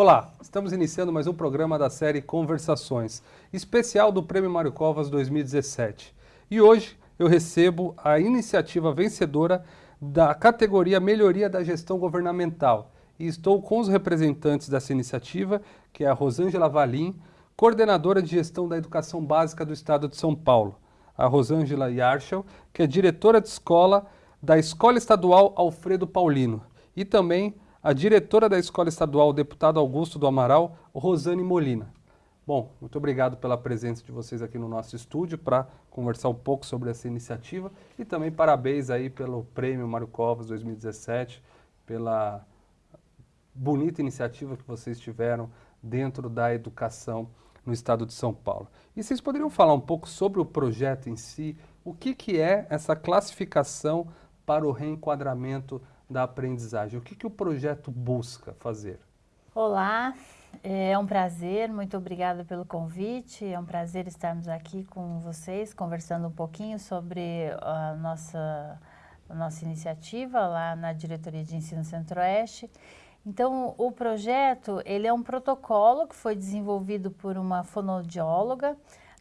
Olá, estamos iniciando mais um programa da série Conversações, especial do Prêmio Mário Covas 2017. E hoje eu recebo a iniciativa vencedora da categoria Melhoria da Gestão Governamental. E estou com os representantes dessa iniciativa, que é a Rosângela Valim, coordenadora de gestão da educação básica do Estado de São Paulo, a Rosângela Yarchel, que é diretora de escola da Escola Estadual Alfredo Paulino, e também a diretora da Escola Estadual Deputado Augusto do Amaral, Rosane Molina. Bom, muito obrigado pela presença de vocês aqui no nosso estúdio para conversar um pouco sobre essa iniciativa e também parabéns aí pelo Prêmio Mário Covas 2017, pela bonita iniciativa que vocês tiveram dentro da educação no estado de São Paulo. E vocês poderiam falar um pouco sobre o projeto em si, o que, que é essa classificação para o reenquadramento da aprendizagem? O que, que o projeto busca fazer? Olá, é um prazer, muito obrigada pelo convite. É um prazer estarmos aqui com vocês, conversando um pouquinho sobre a nossa, a nossa iniciativa lá na Diretoria de Ensino Centro-Oeste. Então, o projeto, ele é um protocolo que foi desenvolvido por uma fonoaudióloga,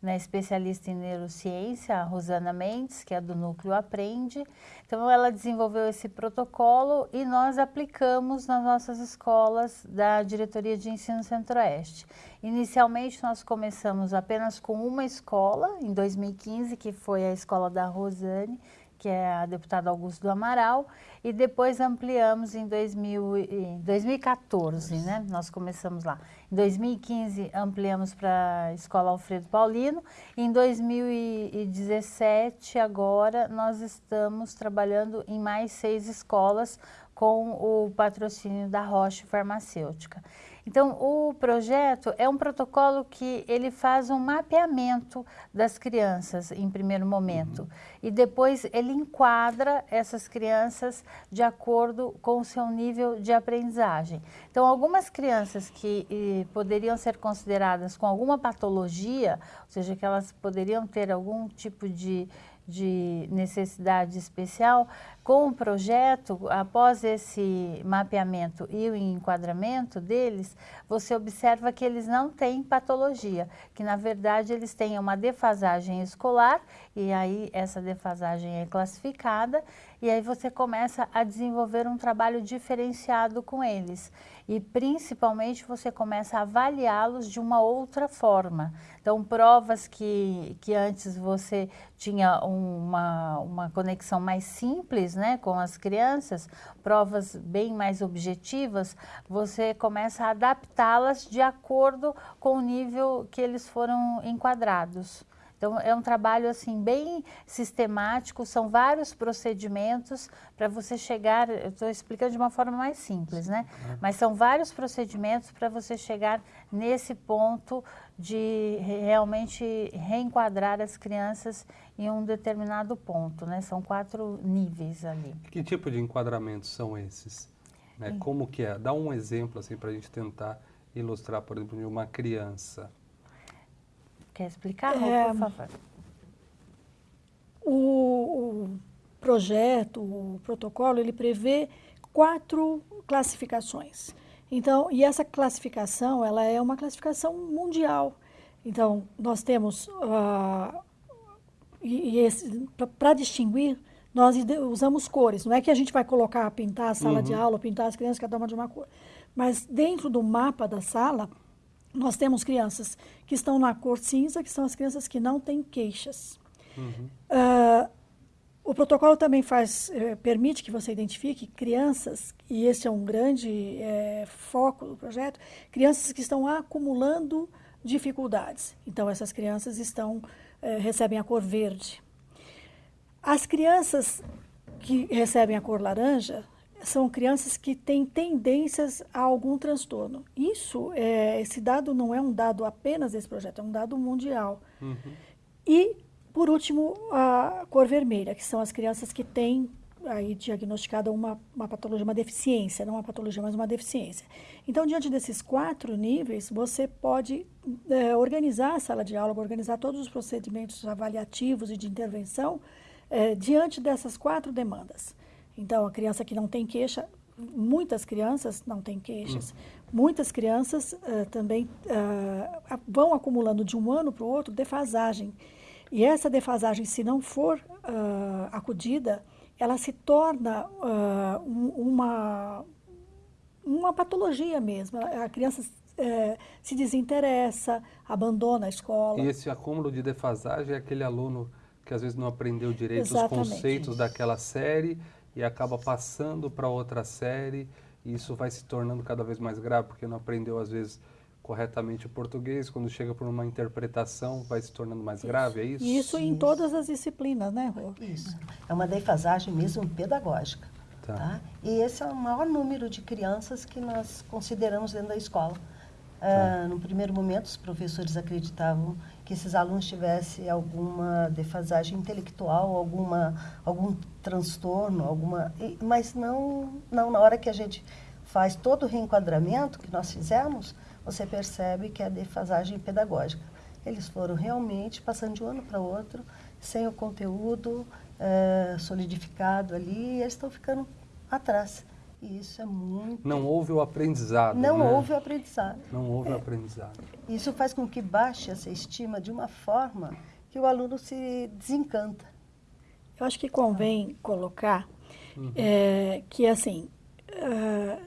né, especialista em neurociência, a Rosana Mendes, que é do Núcleo Aprende. Então, ela desenvolveu esse protocolo e nós aplicamos nas nossas escolas da Diretoria de Ensino Centro-Oeste. Inicialmente, nós começamos apenas com uma escola, em 2015, que foi a escola da Rosane, que é a deputada Augusto do Amaral, e depois ampliamos em 2000, em 2014, né? Nós começamos lá. Em 2015 ampliamos para a Escola Alfredo Paulino, em 2017 agora nós estamos trabalhando em mais seis escolas com o patrocínio da Roche Farmacêutica. Então, o projeto é um protocolo que ele faz um mapeamento das crianças em primeiro momento uhum. e depois ele enquadra essas crianças de acordo com o seu nível de aprendizagem. Então, algumas crianças que e, poderiam ser consideradas com alguma patologia, ou seja, que elas poderiam ter algum tipo de de necessidade especial, com o projeto, após esse mapeamento e o enquadramento deles, você observa que eles não têm patologia, que na verdade eles têm uma defasagem escolar e aí essa defasagem é classificada e aí você começa a desenvolver um trabalho diferenciado com eles e principalmente você começa a avaliá-los de uma outra forma. Então, provas que, que antes você tinha uma, uma conexão mais simples né, com as crianças, provas bem mais objetivas, você começa a adaptá-las de acordo com o nível que eles foram enquadrados. Então, é um trabalho assim bem sistemático, são vários procedimentos para você chegar, eu estou explicando de uma forma mais simples, né? Mas são vários procedimentos para você chegar nesse ponto de realmente reenquadrar as crianças em um determinado ponto, né? São quatro níveis ali. Que tipo de enquadramentos são esses? Né? Como que é? Dá um exemplo assim para a gente tentar ilustrar, por exemplo, de uma criança. Quer explicar, é, por favor? O, o projeto, o protocolo, ele prevê quatro classificações. Então, e essa classificação, ela é uma classificação mundial. Então, nós temos, uh, e, e para distinguir, nós usamos cores. Não é que a gente vai colocar, pintar a sala uhum. de aula, pintar as crianças, cada uma de uma cor. Mas dentro do mapa da sala, nós temos crianças que estão na cor cinza, que são as crianças que não têm queixas. Uhum. Uh, o protocolo também faz, eh, permite que você identifique crianças, e esse é um grande eh, foco do projeto, crianças que estão acumulando dificuldades. Então, essas crianças estão, eh, recebem a cor verde. As crianças que recebem a cor laranja são crianças que têm tendências a algum transtorno. Isso, é, esse dado não é um dado apenas desse projeto, é um dado mundial. Uhum. E, por último, a cor vermelha, que são as crianças que têm aí diagnosticada uma, uma patologia, uma deficiência, não uma patologia, mas uma deficiência. Então, diante desses quatro níveis, você pode é, organizar a sala de aula, organizar todos os procedimentos avaliativos e de intervenção é, diante dessas quatro demandas. Então, a criança que não tem queixa, muitas crianças, não tem queixas, muitas crianças uh, também uh, vão acumulando de um ano para o outro defasagem. E essa defasagem, se não for uh, acudida, ela se torna um, uma, uma patologia mesmo. A criança é, se desinteressa, abandona a escola. E esse acúmulo de defasagem é aquele aluno que às vezes não aprendeu direito Exatamente. os conceitos daquela série e acaba passando para outra série e isso vai se tornando cada vez mais grave porque não aprendeu às vezes corretamente o português, quando chega por uma interpretação vai se tornando mais isso. grave, é isso? Isso, em todas as disciplinas, né, Rô? Isso. É uma defasagem mesmo pedagógica. Tá. tá. E esse é o maior número de crianças que nós consideramos dentro da escola. Tá. Uh, no primeiro momento, os professores acreditavam que esses alunos tivessem alguma defasagem intelectual, alguma, algum transtorno, alguma, mas não, não na hora que a gente faz todo o reenquadramento que nós fizemos, você percebe que é defasagem pedagógica. Eles foram realmente passando de um ano para outro, sem o conteúdo uh, solidificado ali, e eles estão ficando atrás. E isso é muito. Não houve o aprendizado. Não né? houve o aprendizado. Não houve é. o aprendizado. Isso faz com que baixe essa estima de uma forma que o aluno se desencanta. Eu acho que convém colocar uhum. é, que, assim, uh,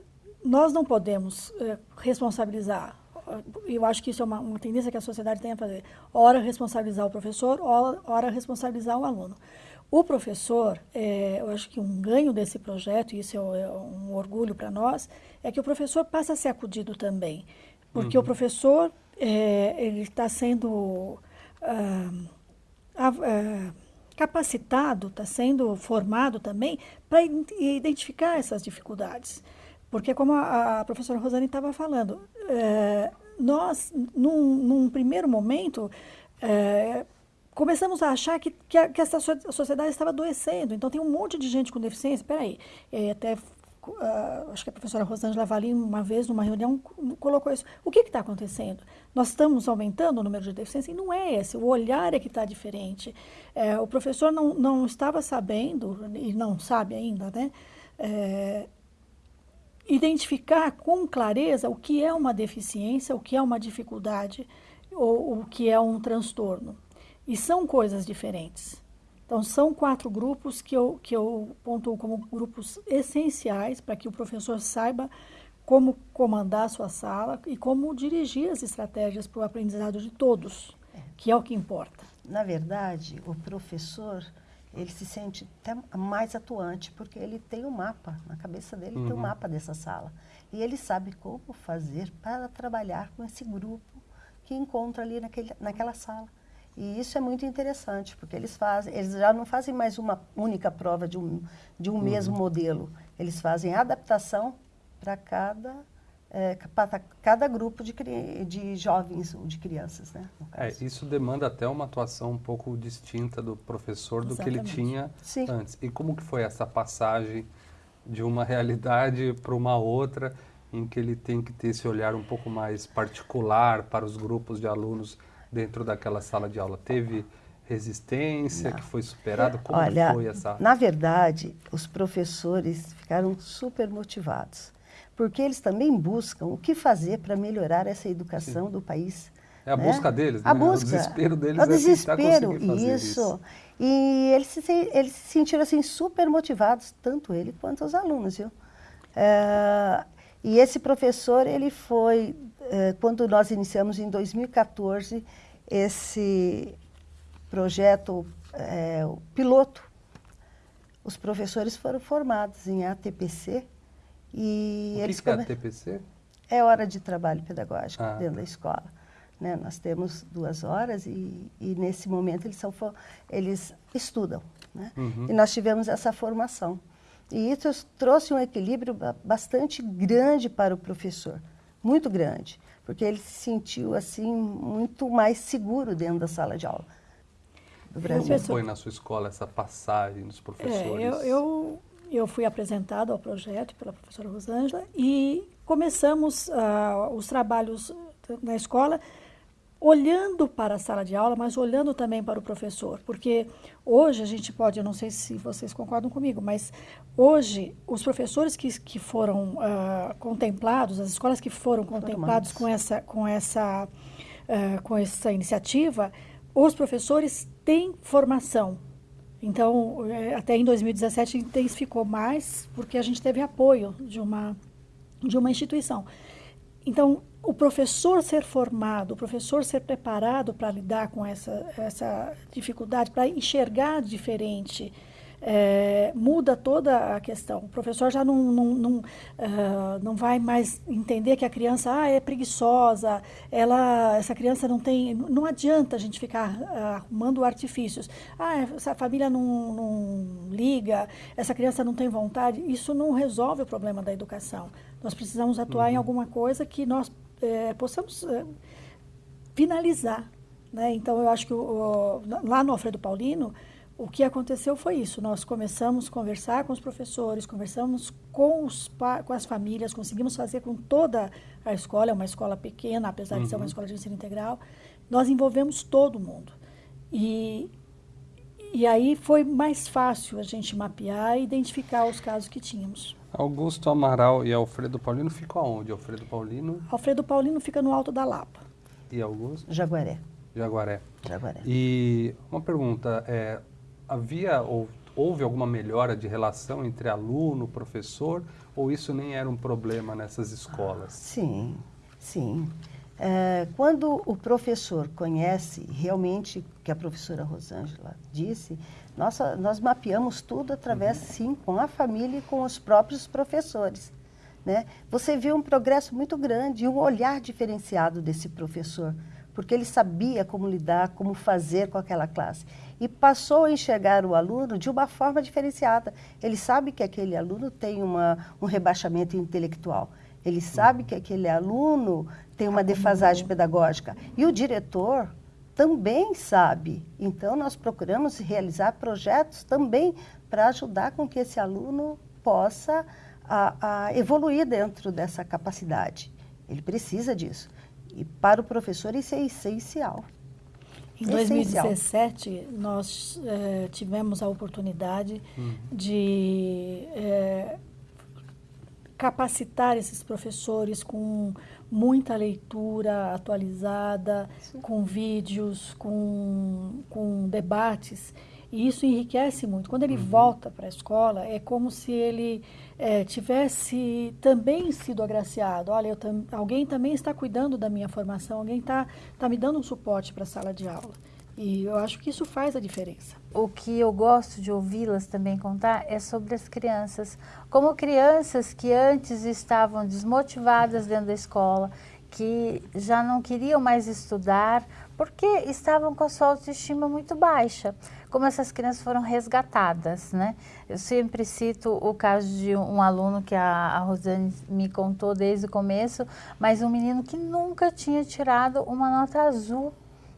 nós não podemos uh, responsabilizar. Eu acho que isso é uma, uma, tendência que a sociedade tem a fazer. Ora responsabilizar o professor, ora, ora responsabilizar o aluno. O professor, é, eu acho que um ganho desse projeto, e isso é, é um orgulho para nós, é que o professor passa a ser acudido também. Porque uhum. o professor, é, ele está sendo ah, ah, capacitado, está sendo formado também para identificar essas dificuldades. Porque, como a, a professora Rosane estava falando, é, nós, num, num, primeiro momento, é, começamos a achar que, que, a, que essa sociedade estava adoecendo. Então, tem um monte de gente com deficiência. Espera é, até Uh, acho que a professora Rosângela Valim, uma vez, numa reunião, colocou isso. O que está acontecendo? Nós estamos aumentando o número de deficiências? E não é esse, o olhar é que está diferente. É, o professor não, não estava sabendo, e não sabe ainda, né? É, identificar com clareza o que é uma deficiência, o que é uma dificuldade, ou o que é um transtorno. E são coisas diferentes. Então, são quatro grupos que eu, que eu pontuo como grupos essenciais para que o professor saiba como comandar a sua sala e como dirigir as estratégias para o aprendizado de todos, que é o que importa. Na verdade, o professor ele se sente até mais atuante porque ele tem um mapa na cabeça dele uhum. tem um uhum. mapa dessa sala e ele sabe como fazer para trabalhar com esse grupo que encontra ali naquele, naquela sala e isso é muito interessante, porque eles fazem, eles já não fazem mais uma única prova de um, de um uhum. mesmo modelo. Eles fazem adaptação para cada, é, para cada grupo de, de jovens ou de crianças. Né, é, isso demanda até uma atuação um pouco distinta do professor do Exatamente. que ele tinha Sim. antes. E como que foi essa passagem de uma realidade para uma outra, em que ele tem que ter esse olhar um pouco mais particular para os grupos de alunos dentro daquela sala de aula? Teve resistência Não. que foi superada? Como Olha, foi essa? Na verdade, os professores ficaram super motivados, porque eles também buscam o que fazer para melhorar essa educação Sim. do país. É a né? busca deles, a né? busca. O desespero deles é o desespero, fazer isso. isso. E eles se, eles se sentiram assim super motivados, tanto ele quanto os alunos, viu? É, e esse professor, ele foi eh, quando nós iniciamos em 2014 esse projeto é, piloto, os professores foram formados em ATPC e o eles que, que é ATPC? É hora de trabalho pedagógico ah, dentro tá. da escola. Né? Nós temos duas horas e, e, nesse momento eles, são, eles estudam. Né? Uhum. E nós tivemos essa formação. E isso trouxe um equilíbrio bastante grande para o professor muito grande, porque ele se sentiu assim muito mais seguro dentro da sala de aula do Brasil. Como foi na sua escola essa passagem dos professores? É, eu, eu, eu, fui apresentado ao projeto pela professora Rosângela e começamos uh, os trabalhos na escola olhando para a sala de aula, mas olhando também para o professor, porque hoje a gente pode, eu não sei se vocês concordam comigo, mas hoje os professores que, que foram uh, contemplados, as escolas que foram contemplados com essa, com essa, uh, com essa iniciativa, os professores têm formação. Então, eh, até em 2017 intensificou mais, porque a gente teve apoio de uma, de uma instituição. Então, o professor ser formado, o professor ser preparado para lidar com essa, essa dificuldade, para enxergar diferente, é, muda toda a questão. O professor já não, não, não, uh, não vai mais entender que a criança ah, é preguiçosa, ela, essa criança não tem. Não adianta a gente ficar uh, arrumando artifícios. Ah, essa família não, não liga, essa criança não tem vontade. Isso não resolve o problema da educação. Nós precisamos atuar uhum. em alguma coisa que nós é, possamos é, finalizar. Né? Então, eu acho que o, lá no Alfredo Paulino, o que aconteceu foi isso. Nós começamos a conversar com os professores, conversamos com, os, com as famílias, conseguimos fazer com toda a escola, é uma escola pequena, apesar uhum. de ser uma uhum. escola de ensino integral. Nós envolvemos todo mundo. E, e aí foi mais fácil a gente mapear e identificar os casos que tínhamos. Augusto Amaral e Alfredo Paulino ficam aonde? Alfredo Paulino? Alfredo Paulino fica no Alto da Lapa. E Augusto? Jaguaré. Jaguaré. Jaguaré. E uma pergunta, é, havia ou houve alguma melhora de relação entre aluno, professor, ou isso nem era um problema nessas escolas? Sim, sim. É, quando o professor conhece realmente o que a professora Rosângela disse, nossa, nós mapeamos tudo através, uhum. sim, com a família e com os próprios professores. Né? Você viu um progresso muito grande e um olhar diferenciado desse professor, porque ele sabia como lidar, como fazer com aquela classe. E passou a enxergar o aluno de uma forma diferenciada. Ele sabe que aquele aluno tem uma, um rebaixamento intelectual. Ele sabe que aquele aluno tem uma defasagem pedagógica. E o diretor também sabe. Então, nós procuramos realizar projetos também para ajudar com que esse aluno possa a, a evoluir dentro dessa capacidade. Ele precisa disso. E para o professor isso é essencial. Em 2017, nós eh, tivemos a oportunidade uhum. de eh, capacitar esses professores com muita leitura atualizada, Sim. com vídeos, com, com debates. E isso enriquece muito. Quando ele uhum. volta para a escola, é como se ele é, tivesse também sido agraciado. Olha, tam, alguém também está cuidando da minha formação, alguém está tá me dando um suporte para a sala de aula. E eu acho que isso faz a diferença. O que eu gosto de ouvi-las também contar é sobre as crianças. Como crianças que antes estavam desmotivadas dentro da escola, que já não queriam mais estudar, porque estavam com a sua autoestima muito baixa. Como essas crianças foram resgatadas, né? Eu sempre cito o caso de um aluno que a, a Rosane me contou desde o começo, mas um menino que nunca tinha tirado uma nota azul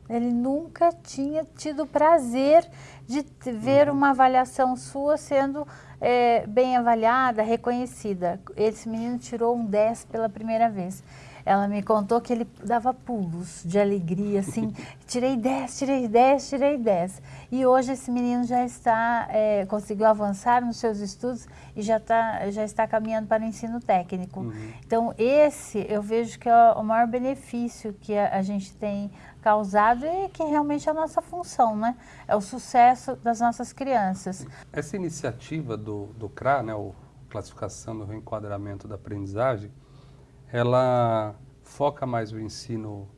ele nunca tinha tido prazer de ver uhum. uma avaliação sua sendo é, bem avaliada, reconhecida. Esse menino tirou um 10 pela primeira vez. Ela me contou que ele dava pulos de alegria, assim, tirei 10, tirei 10, tirei 10. E hoje esse menino já está, é, conseguiu avançar nos seus estudos e já, tá, já está caminhando para o ensino técnico. Uhum. Então, esse eu vejo que é o maior benefício que a, a gente tem causado e que realmente é a nossa função, né? É o sucesso das nossas crianças. Essa iniciativa do, do CRA, né, o Classificação do Reenquadramento da Aprendizagem, ela foca mais o ensino,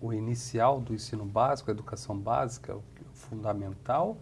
o inicial do ensino básico, a educação básica, o fundamental,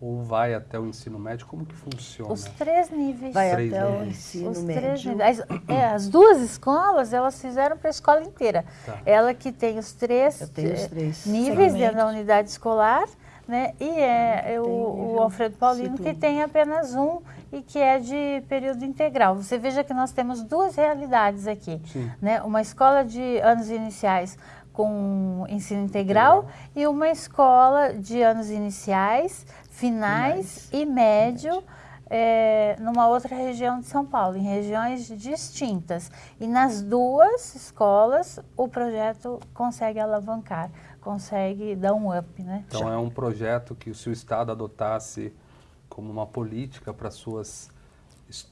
ou vai até o ensino médio? Como que funciona? Os três níveis. Vai três até níveis. o ensino Os médio. As, é, as duas escolas, elas fizeram para a escola inteira. Tá. Ela que tem os três, Eu tenho os três níveis dentro da unidade escolar, né? E é, é o, o Alfredo Paulino que tem apenas um e que é de período integral. Você veja que nós temos duas realidades aqui, Sim. né? Uma escola de anos iniciais com ensino integral, integral. e uma escola de anos iniciais, finais, finais. e médio, é, numa outra região de São Paulo, em regiões distintas. E nas duas escolas, o projeto consegue alavancar consegue dar um up, né? Então é um projeto que se o Estado adotasse como uma política para suas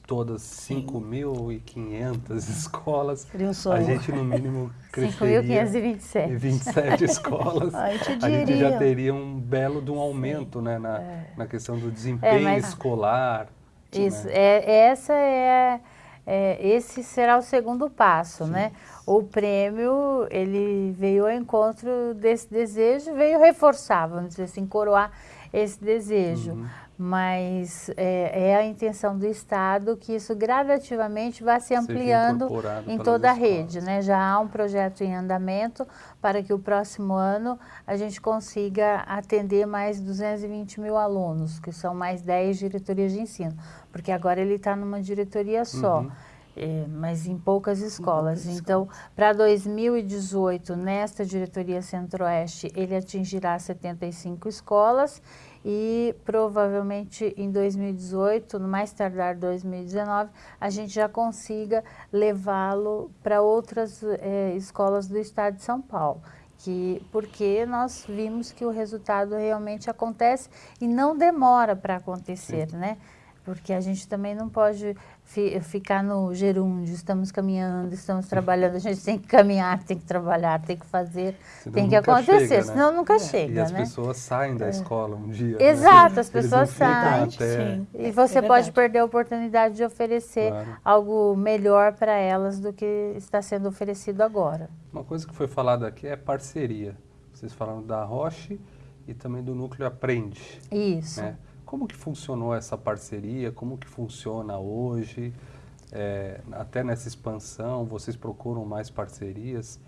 todas 5.500 escolas, a gente no mínimo cresceria 5.527 27 escolas, a gente, já teria um belo de um aumento né, na, é. na questão do desempenho é, mas, escolar. Isso, né? é, essa é, é, esse será o segundo passo, Sim. né? O prêmio, ele veio ao encontro desse desejo, veio reforçar, vamos dizer assim, coroar esse desejo. Uhum mas é, é, a intenção do Estado que isso gradativamente vá se ampliando em toda a rede. Né? Já há um projeto em andamento para que o próximo ano a gente consiga atender mais 220 mil alunos, que são mais 10 diretorias de ensino, porque agora ele está numa diretoria só. Uhum. É, mas em poucas escolas. Em então, para 2018, nesta diretoria Centro-Oeste, ele atingirá 75 escolas e provavelmente em 2018, no mais tardar 2019, a gente já consiga levá-lo para outras é, escolas do estado de São Paulo. Que, porque nós vimos que o resultado realmente acontece e não demora para acontecer, Sim. né? Porque a gente também não pode fi, ficar no gerúndio, estamos caminhando, estamos trabalhando, a gente tem que caminhar, tem que trabalhar, tem que fazer, senão tem que acontecer, chega, né? senão nunca é. chega. E as né? pessoas saem da é. escola um dia. Né? Exato, né? as pessoas saem. Sim. E você é pode perder a oportunidade de oferecer claro. algo melhor para elas do que está sendo oferecido agora. Uma coisa que foi falada aqui é parceria. Vocês falaram da Roche e também do Núcleo Aprende. Isso. Né? Como que funcionou essa parceria? Como que funciona hoje? É, até nessa expansão, vocês procuram mais parcerias?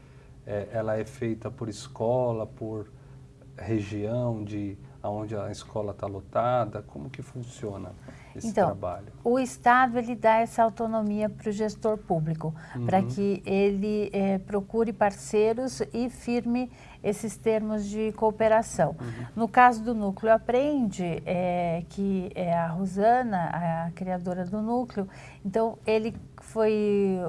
É, ela é feita por escola, por região de onde a escola está lotada? Como que funciona esse então, trabalho? O Estado ele dá essa autonomia para o gestor público, uhum. para que ele é, procure parceiros e firme esses termos de cooperação. Uhum. No caso do Núcleo Aprende, é, que é a Rosana, a criadora do Núcleo, então ele foi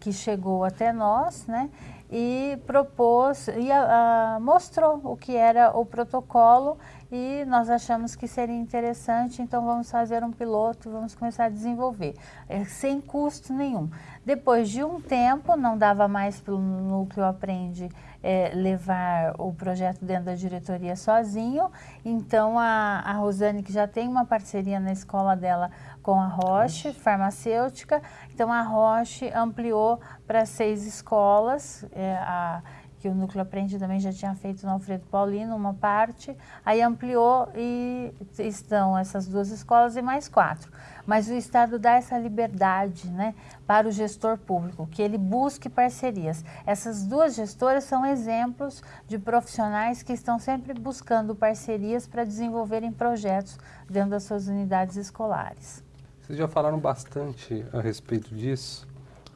que chegou até nós, né? e propôs e a, a, mostrou o que era o protocolo e nós achamos que seria interessante, então vamos fazer um piloto, vamos começar a desenvolver, é, sem custo nenhum. Depois de um tempo, não dava mais para o Núcleo Aprende é, levar o projeto dentro da diretoria sozinho, então a, a Rosane, que já tem uma parceria na escola dela com a Roche, farmacêutica, então a Roche ampliou para seis escolas, é, a, que o Núcleo Aprende também já tinha feito no Alfredo Paulino, uma parte, aí ampliou e estão essas duas escolas e mais quatro. Mas o Estado dá essa liberdade né, para o gestor público, que ele busque parcerias. Essas duas gestoras são exemplos de profissionais que estão sempre buscando parcerias para desenvolverem projetos dentro das suas unidades escolares. Vocês já falaram bastante a respeito disso,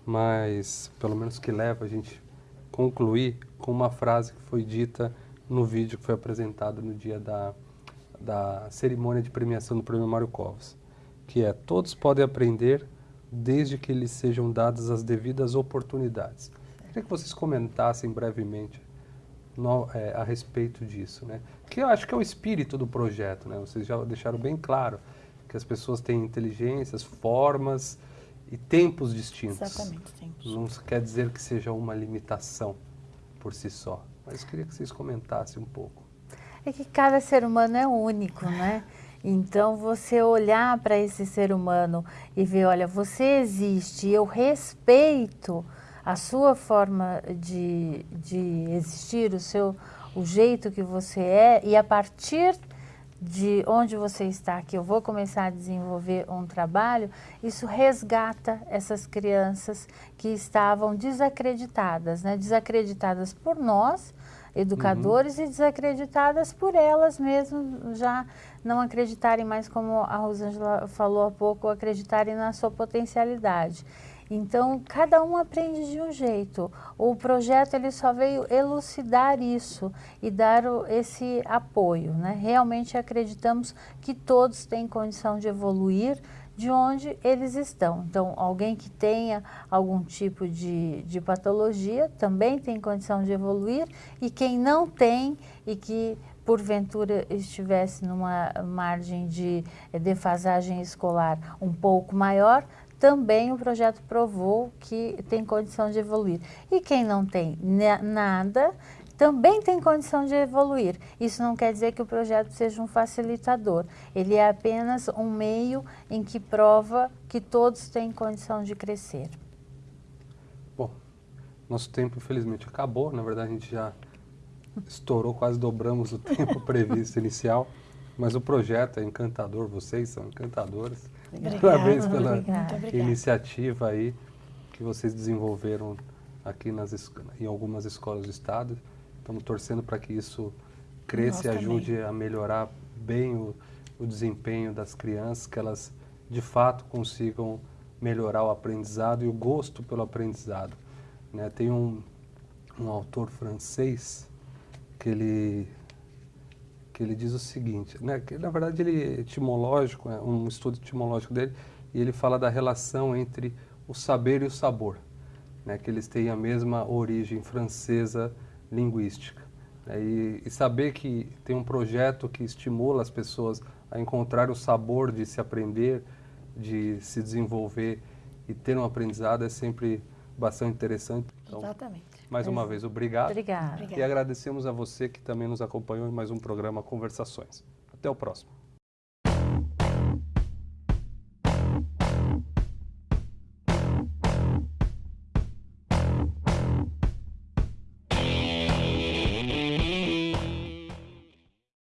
mas pelo menos que leva a gente concluir com uma frase que foi dita no vídeo que foi apresentado no dia da, da cerimônia de premiação do Prêmio Mário Covas, que é todos podem aprender desde que lhes sejam dadas as devidas oportunidades. Queria que vocês comentassem brevemente no, é, a respeito disso, né? Que eu acho que é o espírito do projeto, né? Vocês já deixaram bem claro que as pessoas têm inteligências, formas, e tempos distintos. Exatamente, tempos. Não quer dizer que seja uma limitação por si só, mas queria que vocês comentassem um pouco. É que cada ser humano é único, né? Então, você olhar para esse ser humano e ver, olha, você existe, eu respeito a sua forma de, de existir, o, seu, o jeito que você é, e a partir de onde você está, que eu vou começar a desenvolver um trabalho, isso resgata essas crianças que estavam desacreditadas, né? desacreditadas por nós, educadores, uhum. e desacreditadas por elas mesmas, já não acreditarem mais, como a Rosângela falou há pouco, acreditarem na sua potencialidade. Então, cada um aprende de um jeito. O projeto ele só veio elucidar isso e dar esse apoio. Né? Realmente acreditamos que todos têm condição de evoluir, de onde eles estão. Então, alguém que tenha algum tipo de, de patologia também tem condição de evoluir e quem não tem e que porventura estivesse numa margem de defasagem escolar um pouco maior, também o projeto provou que tem condição de evoluir. E quem não tem nada, também tem condição de evoluir. Isso não quer dizer que o projeto seja um facilitador. Ele é apenas um meio em que prova que todos têm condição de crescer. Bom, nosso tempo infelizmente acabou. Na verdade, a gente já estourou, quase dobramos o tempo previsto inicial. Mas o projeto é encantador, vocês são encantadores. Obrigada, Parabéns pela obrigada. iniciativa aí que vocês desenvolveram aqui nas, em algumas escolas do estado. Estamos torcendo para que isso cresça e ajude também. a melhorar bem o, o desempenho das crianças, que elas de fato consigam melhorar o aprendizado e o gosto pelo aprendizado. Né? Tem um, um autor francês que ele que ele diz o seguinte, né, que na verdade ele é etimológico, é um estudo etimológico dele, e ele fala da relação entre o saber e o sabor, né, que eles têm a mesma origem francesa linguística. Né, e, e saber que tem um projeto que estimula as pessoas a encontrar o sabor de se aprender, de se desenvolver e ter um aprendizado é sempre bastante interessante. Então, Exatamente. Mais uma vez, obrigado. Obrigada. E agradecemos a você que também nos acompanhou em mais um programa Conversações. Até o próximo.